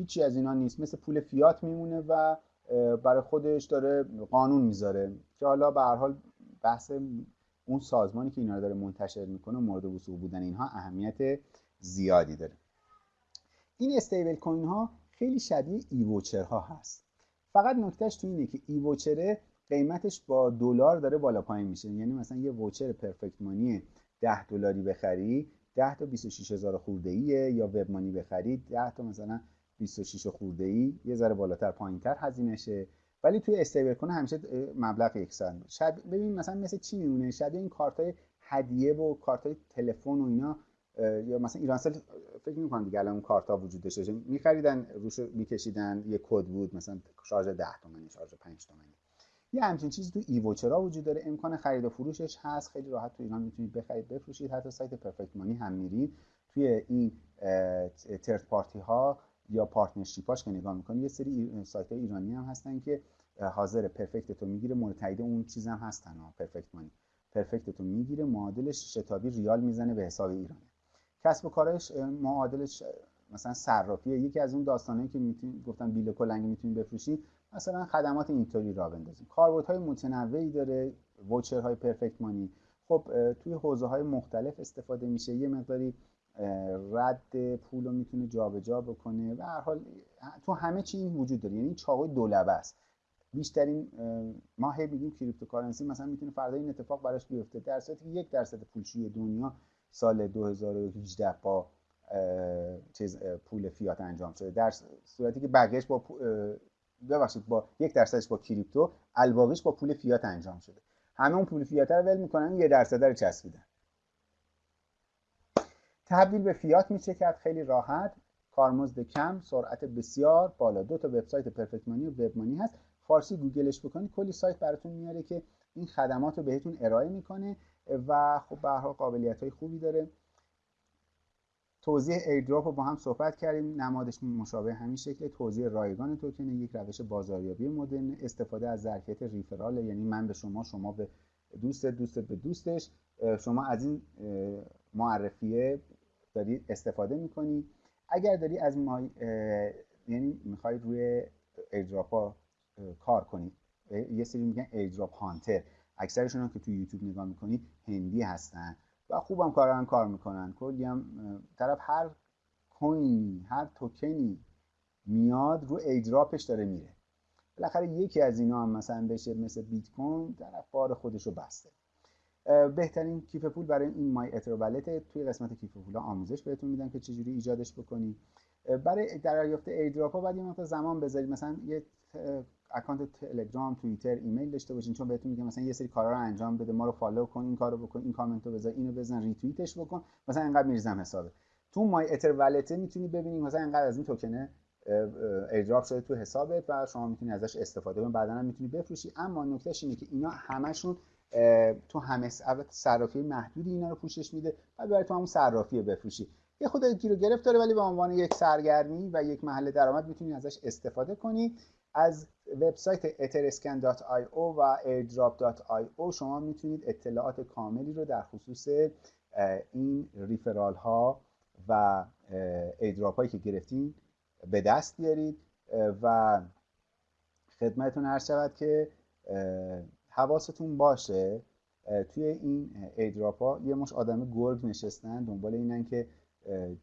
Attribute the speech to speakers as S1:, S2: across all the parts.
S1: هیچی از اینا نیست. مثل پول فیات میمونه و برای خودش داره قانون می‌ذاره که حالا به هر حال بحث اون سازمانی که اینا رو داره منتشر می‌کنه مورد وسوق بودن اینها اهمیت زیادی داره. این استیبل کوین ها خیلی شبیه ایووچر ها هست. فقط نکتهش تو اینه که ایووچره قیمتش با دلار داره بالا پایین میشه. یعنی مثلا یه ووچر پرفکت مانی 10 دلاری بخری 10 تا 26 هزار خورده ایه یا وب مانی بخرید 10 تا مثلا 26 خورده ای یه ذره بالاتر پایینتر هزینهشه. ولی توی استیبل کنه همیشه مبلغ یکسان. شب ببین مثلا مثل چی میمونه؟ شبیه این کارت های هدیه و کارت های تلفن و اینا یا مثلا ایرانسل فکر می‌کنم دیگه الان اون کارت ها وجود داشته میخریدن روش میکشیدن یه کد بود مثلا شارژ 10 تومانی شارژ 5 تومانی یه همچین چیزی تو ایووچرا وجود داره؟ امکان خرید و فروشش هست. خیلی راحت تو ایران می‌تونید بخرید بفروشید. حتی سایت پرفکت مانی هم میرید توی این ترد پارتی ها یا پارتنرشیپاش که نگاه می‌کنید یه سری سایت ایرانی هم هستن که حاضر پرفکت تو می‌گیره مورد اون چیز هم هستن ها پرفکت مانی. پرفکت تو می‌گیره معادلش شتابی ریال می‌زنه به حساب ایرانه. کسب و کارش معادلش مثلا صرافیه. یکی از اون داستانایی که می‌تونید گفتم بیل کلنگ می‌تونید بفروشید مثلا خدمات اینطوری را بندازیم. های متنوعی داره های پرفکت مانی. خب توی حوزه های مختلف استفاده میشه. یه مقداری رد پول رو می‌تونه جابجا بکنه و هر حال تو همه چی این وجود داره. یعنی چاقوی دولبه است. بیشترین ما هی میگیم cryptocurrency مثلا می‌تونه فردا این اتفاق براش بیفته. در صورتی که یک درصد پولشویی دنیا سال 2018 با چیز پول فیات انجام شده. در صورتی که بقیهش با ببخشید با یک درصدش با crypto الباقیش با پول فیات انجام شده. همه اون پول فیات رو ول می‌کنن یه درصد رو چسبیدن. تبدیل به فیات میشه کرد خیلی راحت کارمزد کم سرعت بسیار بالا. دو تا وبسایت پرفکت مانی و وب مانی هست. فارسی گوگلش بکنید کلی سایت براتون میاره که این خدمات رو بهتون ارائه می‌کنه و خب به هر حال قابلیت های خوبی داره. توزیع airdrop رو با هم صحبت کردیم. نمادش مشابه همین شکل. توزیع رایگان توکن یک روش بازاریابی مدرن. استفاده از ظرفیت referral یعنی من به شما شما به دوست دوست به دوستش. شما از این معرفیه داری استفاده می‌کنی. اگر داری از ما یعنی می‌خوای روی ایردراپ ها کار کنی. یه سری میگن ایردراپ هانتر. اکثرشون هم که تو یوتیوب نگاه می‌کنی هندی هستن و خوبم کارا کار می‌کنن. کلی هم طرف هر کوینی هر توکنی میاد رو ایدراپش داره میره. بالاخره یکی از اینا هم مثلا بشه مثل بیت کوین طرف بار خودش رو بسته. بهترین کیف پول برای این MyEther توی قسمت کیف پول آموزش بهتون میدم که چجوری ایجادش بکنی. برای دریافت airdrop ها باید یه زمان بذارید. مثلا یه account تلگرام توییتر ایمیل داشته باشین. چون بهتون میگم مثلا یه سری کارا رو انجام بده. ما رو follow کن این کارو بکن این کامنت رو بذار اینو بزن ریتوییتش بکن. مثلا اینقدر میریزم حسابت. تو MyEtherWallet ه می‌تونی ببینی مثلا اینقدر از این توکنه ایردراپ شده تو حسابت و شما می‌تونی ازش استفاده کنی. بعدا هم می‌تونی بفروشی. اما نکتهش اینه که اینا همشون تو همه صرافی محدودی اینا رو پوشش میده و برای تو همون صرافی بفروشی. یه خود گیر و گرفت داره ولی به عنوان یک سرگرمی و یک محل درآمد می‌تونی ازش استفاده کنی. از وبسایت etherscan.io و airdrop.io شما می‌تونید اطلاعات کاملی رو در خصوص این ریفرال ها و ایدراپ هایی که گرفتین به دست بیارید. و خدمتتون عرض شود که حواستون باشه توی این ایدراپ ها یه مش آدم گرگ نشستن دنبال اینن که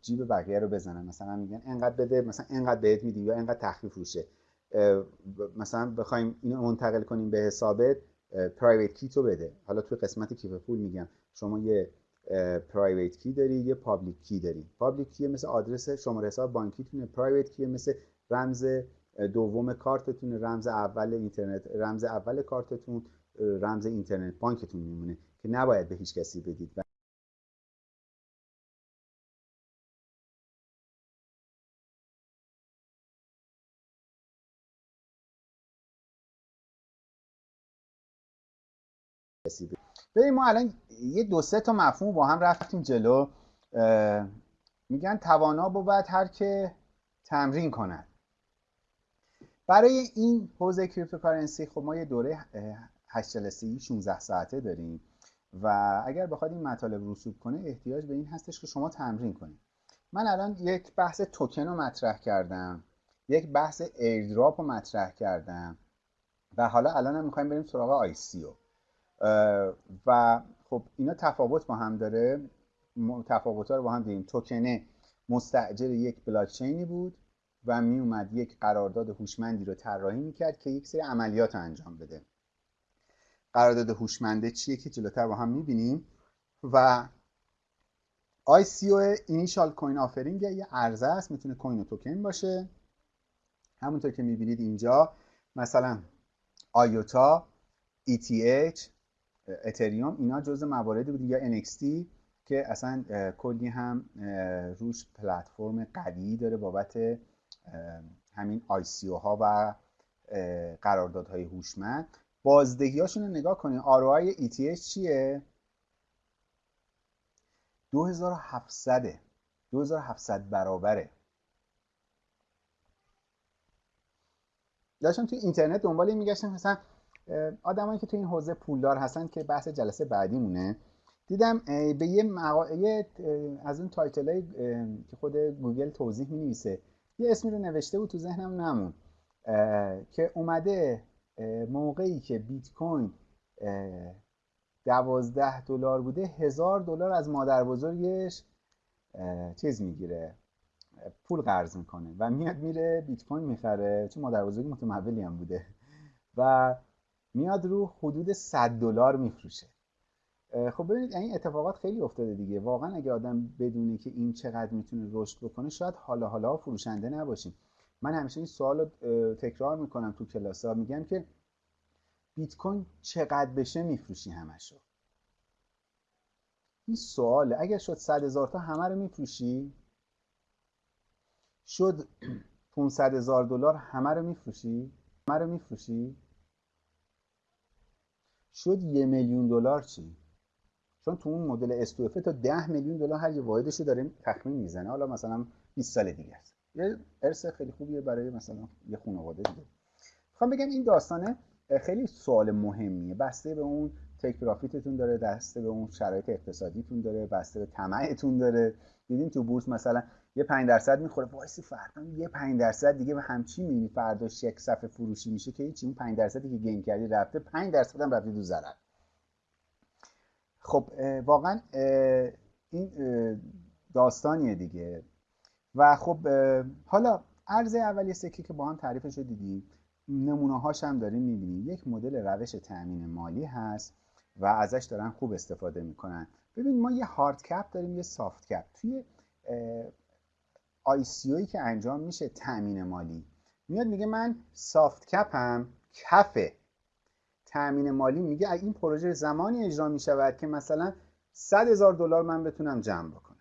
S1: جیب بقیه رو بزنن. مثلا میگن انقدر بده مثلا انقدر بهت میدی یا انقدر تخفیف روشه. مثلا بخوایم اینو منتقل کنیم به حسابت پرایوت کی تو بده. حالا توی قسمت کیف پول میگم. شما یه private key داری یه public key داری. public key مثل آدرس شماره حساب بانکیتونه private key مثل رمز دوم کارتتون رمز اول اینترنت رمز اول کارتتون رمز اینترنت بانکتون میمونه که نباید به هیچ کسی بدید. ببین ما الان یه دو سه تا مفهوم با هم رفتیم جلو. میگن توانا بود هر که تمرین کند. برای این حوزه cryptocurrency خب ما یه دوره 8 جلسه 16 ساعته داریم و اگر بخواد این مطالب رسوب کنه احتیاج به این هستش که شما تمرین کنید. من الان یک بحث توکن رو مطرح کردم یک بحث airdrop رو مطرح کردم و حالا الان هم می‌خوایم بریم سراغ ICO خب اینا تفاوت با هم داره. تفاوت رو با هم دیدیم. توکنه مستعجر یک بلاکچینی بود. و می اومد یک قرارداد هوشمندی رو طراحی می‌کرد که یک سری عملیات رو انجام بده. قرارداد هوشمنده چیه که جلوتر با هم می‌بینیم؟ و ICO initial coin offering یه عرضه است می‌تونه coin و توکن باشه. همونطور که می‌بینید اینجا مثلا آیوتا ETH اتریوم اینا جزء مواردی بود یا NXT که اصلا کلی هم روش پلتفرم قوی داره بابت همین او ها و قراردادهای هوشمند. بازدهی هاشون رو نگاه کنید ROI ETH چیه؟ 2700 2700 برابره. داشتم توی اینترنت دنبال این میگشتم مثلا آدمایی که تو این حوزه پولدار هستن که بحث جلسه بعدی مونه دیدم به یه, مقا... از اون title که خود گوگل توضیح می نویسه یه اسمی رو نوشته بود تو ذهنم نموند که اومده موقعی که بیت کوین دوازده دلار بوده هزار دلار از مادر بزرگش چیز می‌گیره پول قرض می‌کنه و میاد میره بیت کوین می‌خره چون مادر بزرگی متمولی هم بوده. و میاد رو حدود 100 دلار میفروشه. خب ببینید این اتفاقات خیلی افتاده دیگه. واقعا اگه آدم بدونه که این چقدر می‌تونه رشد بکنه شاید حالا حالا فروشنده نباشیم. من همیشه این سوال رو تکرار می‌کنم تو کلاس ها. میگم که بیت کوین چقدر بشه میفروشی همشو این سواله. اگر شد صد هزار تا همه رو میفروشی شد 500 هزار دلار همه رو میفروشی همه رو میفروشی شد یه میلیون دلار چی؟ چون تو اون مدل استوفه تا 10 میلیون دلار هر یه واحدش داره تخمین می‌زنه. حالا مثلا 20 سال دیگه است. یه ارث خیلی خوبیه برای مثلا یه خانواده دیگه. می‌خوام بگم این داستانه خیلی سوال مهمیه. بسته به اون take profit تون داره بسته به اون شرایط اقتصادیتون داره بسته به طمعتون داره. دیدین تو بورس مثلا یه 5 درصد می‌خوره. وایسی فردا یه 5 درصد دیگه یه همچی می‌بینی. فردا یک صف فروشی میشه که هیچ اون 5 درصدی که gain کردی رفته 5 درصد هم رفته تو ضرر خب واقعا این داستانیه دیگه. و خب حالا ارز اولی سکه که با هم تعریفش رو دیدیم نمونه هاش هم داریم می‌بینیم. یک مدل روش تأمین مالی هست و ازش دارن خوب استفاده می‌کنن. ببین ما یه هارد کپ داریم یه سافت کپ توی آی سی که انجام میشه تأمین مالی. میاد میگه من سافت کپم کفه. تأمین مالی میگه این پروژه زمانی اجرا می‌شود که مثلا 100 هزار دلار من بتونم جمع بکنم.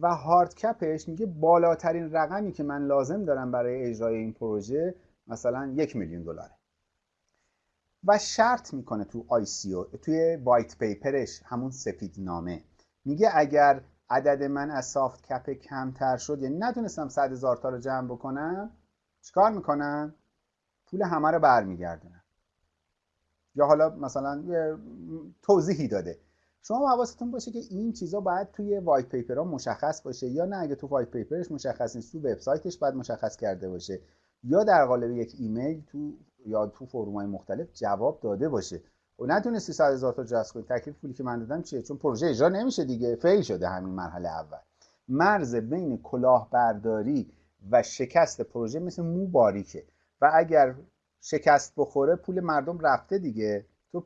S1: و hard cap ش میگه بالاترین رقمی که من لازم دارم برای اجرای این پروژه مثلا یک میلیون دلاره. و شرط می‌کنه تو ICO توی white paper ش همون سفید نامه میگه اگر عدد من از soft cap کمتر شد یعنی نتونستم صد هزار تا رو جمع بکنم چیکار می‌کنم؟ پول همه رو برمیگردونم. یا حالا مثلا یه توضیحی داده. شما حواستون باشه که این چیزا باید توی white paper ها مشخص باشه یا نه اگه تو white paper ش مشخص نیست تو وبسایتش باید مشخص کرده باشه یا در قالب یک ایمیل تو یا تو forum های مختلف جواب داده باشه. و نتونستی 100 هزار تا جذب کنی. تکلیف پولی که من دادم چیه؟ چون پروژه اجرا نمیشه دیگه. fail شده همین مرحله اول. مرز بین کلاهبرداری و شکست پروژه مثل مو باریکه. و اگر شکست بخوره پول مردم رفته دیگه. تو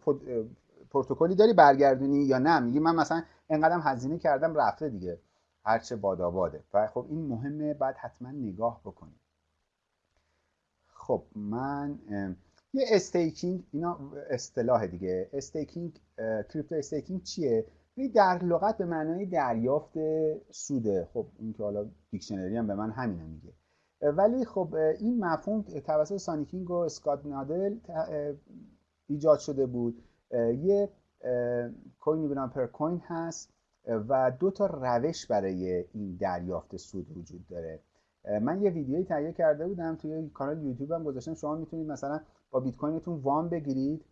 S1: پروتکلی داری برگردونی یا نه؟ میگی من مثلا انقدرم هزینه کردم رفته دیگه. هرچه باداباده. و خب این مهمه بعد حتما نگاه بکنی. خب من یه staking اینا اصطلاح دیگه. staking crypto staking چیه؟ در لغت به معنای دریافت سوده. خب این که حالا dictionary هم به من همینو میگه. ولی خب این مفهوم توسط سانیکینگ و اسکات نادل ایجاد شده بود. یه کوینی به پر کوین هست و دو تا روش برای این دریافت سود وجود داره. من یه ویدیویی تهیه کرده بودم توی کانال یوتیوب هم گذاشتم. شما می‌تونید مثلا با بیت کوینتون وام بگیرید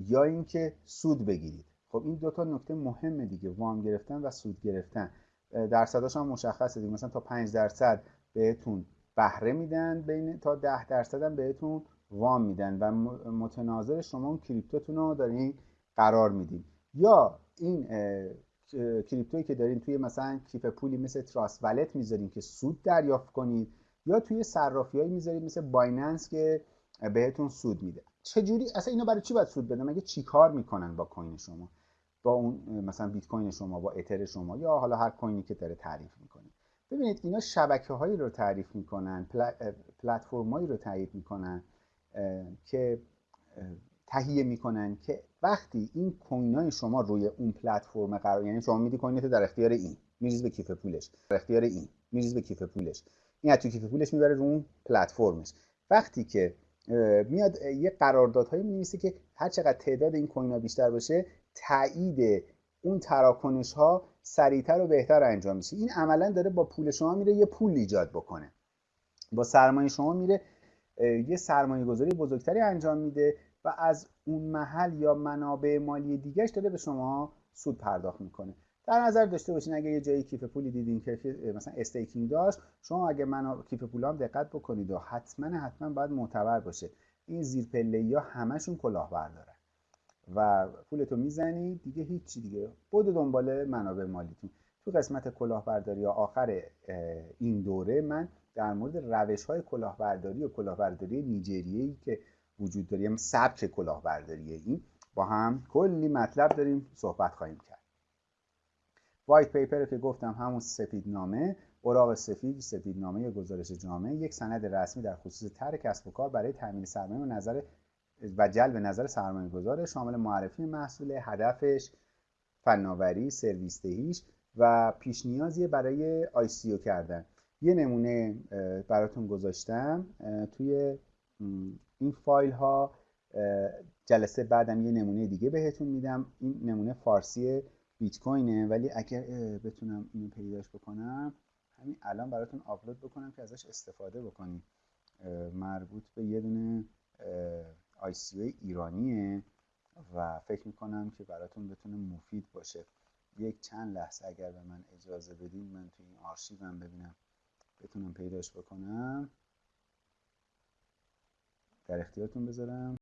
S1: یا اینکه سود بگیرید. خب این دو تا نکته مهمه دیگه وام گرفتن و سود گرفتن. درصداش هم مشخصه دیگه. مثلا تا 5 درصد بهتون بهره میدن بین تا ده درصد هم بهتون وام میدن و متناظر شما اون کریپتوتون رو دارین قرار میدین. یا این کریپتویی که دارین توی مثلا کیف پولی مثل تراست ولت می‌ذارین که سود دریافت کنید یا توی صرافی هایی می‌ذارید مثل بایننس که بهتون سود میده. چجوری؟ اصلا اینا برای چی باید سود بدن؟ مگه چیکار می‌کنن با کوین شما؟ با اون مثلا بیت کوین شما با اتر شما یا حالا هر کوینی که داره تعریف می‌کنه. ببینید اینا شبکه هایی رو تعریف می‌کنن پلتفرم هایی رو تعریف می‌کنن که تهیه می‌کنن که وقتی این coin شما روی اون پلتفرم قرار یعنی شما میدی coin ت در اختیار این میریزی به کیف پولش در اختیار این میریزی به کیف پولش. این از تو کیف پولش می‌بره رو اون پلتفرمش. وقتی که میاد یه قراردادهایی می‌نویسه که هر چقدر تعداد این کوین ها بیشتر باشه تایید اون تراکنش ها سریعتر و بهتر انجام میشه. این عملا داره با پول شما میره یه پول ایجاد بکنه. با سرمایه شما میره یه سرمایه گذاری بزرگتری انجام میده و از اون محل یا منابع مالی دیگهش داره به شما سود پرداخت می‌کنه. در نظر داشته باشین اگه یه جایی کیف پولی دیدین که مثلا استیکینگ داشت شما اگه من کیف پول هم دقت بکنید و حتما حتما باید معتبر باشه. این زیر پله ها همشون کلاهبردارن و پولتو می‌زنی دیگه هیچی دیگه. بود دنبال منابع مالیتون. تو قسمت کلاهبرداری یا آخر این دوره من در مورد روش های کلاهبرداری و کلاهبرداری نیجریه‌ای که وجود داره یعنی سبک کلاهبرداری این با هم کلی مطلب داریم صحبت خواهیم کرد. وایت پیپر که گفتم همون سفیدنامه اوراق سفید سفیدنامه گزارش جامعه یک سند رسمی در خصوص طرح کسب و کار برای تامین سرمایه و نظر و جلب نظر سرمایه گذاره شامل معرفی محصول هدفش فناوری سرویس دهیش و پیش نیازی برای آی کردن. یه نمونه براتون گذاشتم. توی این فایل ها جلسه بعدم یه نمونه دیگه بهتون میدم. این نمونه فارسی بیت کوینه. ولی اگر بتونم اینو پیداش بکنم همین الان براتون آپلود بکنم که ازش استفاده بکنید مربوط به یه دونه آی ایرانیه و فکر می‌کنم که براتون بتونه مفید باشه. یک چند لحظه اگر به من اجازه بدین من تو این آرشیوم ببینم بتونم پیداش بکنم. در اختیارتون بذارم.